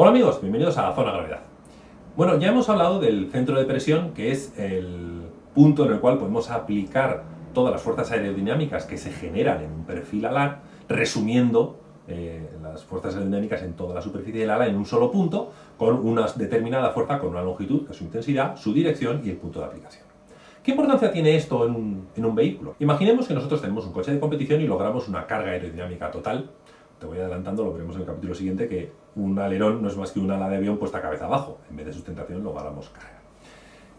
Hola amigos, bienvenidos a Zona Gravedad. Bueno, ya hemos hablado del centro de presión, que es el punto en el cual podemos aplicar todas las fuerzas aerodinámicas que se generan en un perfil alar, resumiendo eh, las fuerzas aerodinámicas en toda la superficie del ala en un solo punto, con una determinada fuerza, con una longitud, su intensidad, su dirección y el punto de aplicación. ¿Qué importancia tiene esto en un vehículo? Imaginemos que nosotros tenemos un coche de competición y logramos una carga aerodinámica total te voy adelantando, lo veremos en el capítulo siguiente, que un alerón no es más que un ala de avión puesta cabeza abajo. En vez de sustentación logramos carga.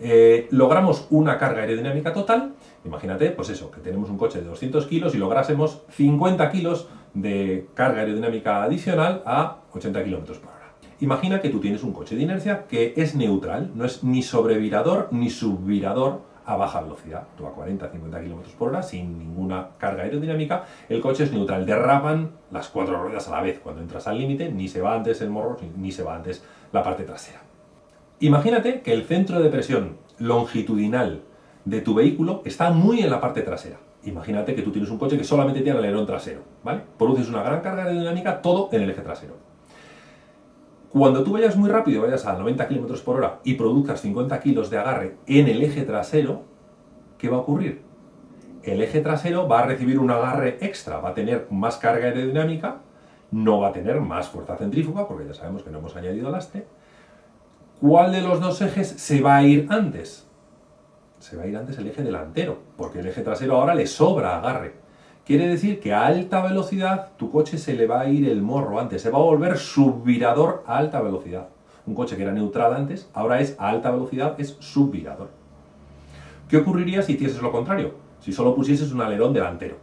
Eh, logramos una carga aerodinámica total, imagínate, pues eso, que tenemos un coche de 200 kilos y lográsemos 50 kilos de carga aerodinámica adicional a 80 kilómetros por hora. Imagina que tú tienes un coche de inercia que es neutral, no es ni sobrevirador ni subvirador, a baja velocidad, tú a 40-50 km por hora, sin ninguna carga aerodinámica, el coche es neutral, derrapan las cuatro ruedas a la vez, cuando entras al límite ni se va antes el morro ni se va antes la parte trasera. Imagínate que el centro de presión longitudinal de tu vehículo está muy en la parte trasera. Imagínate que tú tienes un coche que solamente tiene alerón trasero, ¿vale? Produces una gran carga aerodinámica, todo en el eje trasero. Cuando tú vayas muy rápido, vayas a 90 km por hora y produzcas 50 kg de agarre en el eje trasero, ¿qué va a ocurrir? El eje trasero va a recibir un agarre extra, va a tener más carga aerodinámica, no va a tener más fuerza centrífuga, porque ya sabemos que no hemos añadido lastre. ¿Cuál de los dos ejes se va a ir antes? Se va a ir antes el eje delantero, porque el eje trasero ahora le sobra agarre. Quiere decir que a alta velocidad tu coche se le va a ir el morro antes, se va a volver subvirador a alta velocidad. Un coche que era neutral antes, ahora es a alta velocidad, es subvirador. ¿Qué ocurriría si hicieses lo contrario? Si solo pusieses un alerón delantero.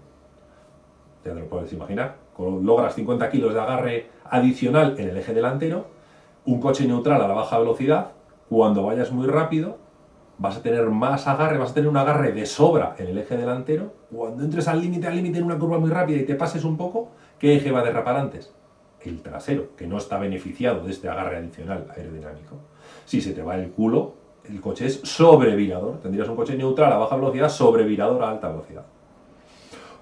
Ya te lo puedes imaginar. Logras 50 kilos de agarre adicional en el eje delantero, un coche neutral a la baja velocidad, cuando vayas muy rápido, vas a tener más agarre, vas a tener un agarre de sobra en el eje delantero. Cuando entres al límite, al límite en una curva muy rápida y te pases un poco, ¿qué eje va a derrapar antes? El trasero, que no está beneficiado de este agarre adicional aerodinámico. Si se te va el culo, el coche es sobrevirador. Tendrías un coche neutral a baja velocidad, sobrevirador a alta velocidad.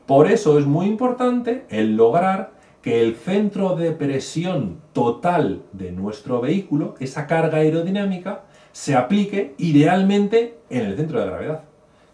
Por eso es muy importante el lograr que el centro de presión total de nuestro vehículo, esa carga aerodinámica, se aplique idealmente en el centro de gravedad.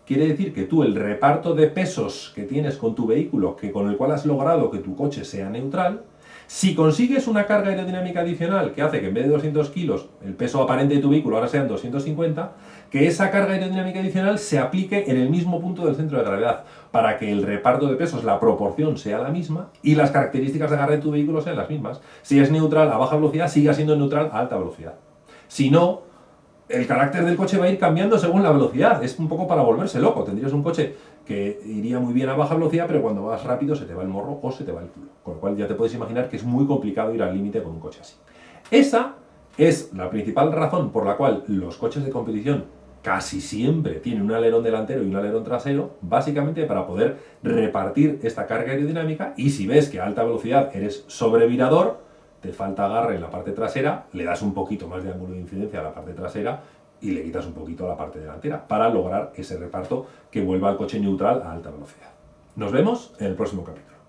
Quiere decir que tú el reparto de pesos que tienes con tu vehículo, que con el cual has logrado que tu coche sea neutral, si consigues una carga aerodinámica adicional que hace que en vez de 200 kilos el peso aparente de tu vehículo ahora sean 250, que esa carga aerodinámica adicional se aplique en el mismo punto del centro de gravedad, para que el reparto de pesos, la proporción sea la misma y las características de agarre de tu vehículo sean las mismas. Si es neutral a baja velocidad, siga siendo neutral a alta velocidad. Si no, el carácter del coche va a ir cambiando según la velocidad. Es un poco para volverse loco. Tendrías un coche que iría muy bien a baja velocidad, pero cuando vas rápido se te va el morro o se te va el culo. Con lo cual ya te puedes imaginar que es muy complicado ir al límite con un coche así. Esa es la principal razón por la cual los coches de competición casi siempre tienen un alerón delantero y un alerón trasero, básicamente para poder repartir esta carga aerodinámica y si ves que a alta velocidad eres sobrevirador, te falta agarre en la parte trasera, le das un poquito más de ángulo de incidencia a la parte trasera y le quitas un poquito a la parte delantera para lograr ese reparto que vuelva al coche neutral a alta velocidad. Nos vemos en el próximo capítulo.